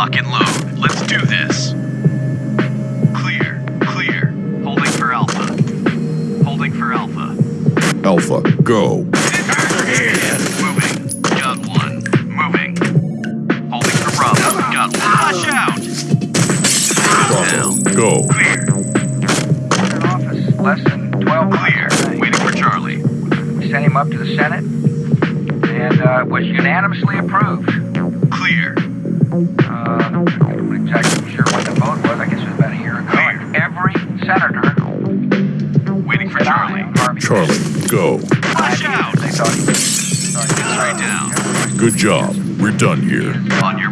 Lock and load. Let's do this. Clear. Clear. Holding for Alpha. Holding for Alpha. Alpha, go. Moving. Got one. Moving. Holding for Bravo. Got one. Flash out. Bravo, go. Clear. Office less than 12 Clear. Waiting for Charlie. We sent him up to the Senate and uh, was unanimously approved. Waiting for Charlie. Charlie, go. Flash out. They thought he was. thought he was Three down. Good job. We're done here. On your